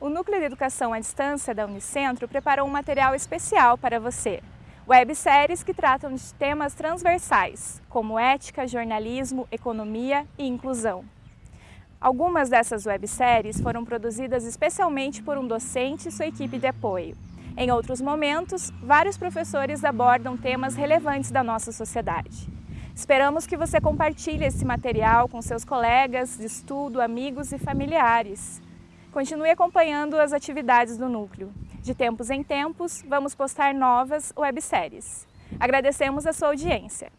o Núcleo de Educação à Distância da Unicentro preparou um material especial para você. Webséries que tratam de temas transversais, como ética, jornalismo, economia e inclusão. Algumas dessas webséries foram produzidas especialmente por um docente e sua equipe de apoio. Em outros momentos, vários professores abordam temas relevantes da nossa sociedade. Esperamos que você compartilhe esse material com seus colegas de estudo, amigos e familiares. Continue acompanhando as atividades do Núcleo. De tempos em tempos, vamos postar novas webséries. Agradecemos a sua audiência.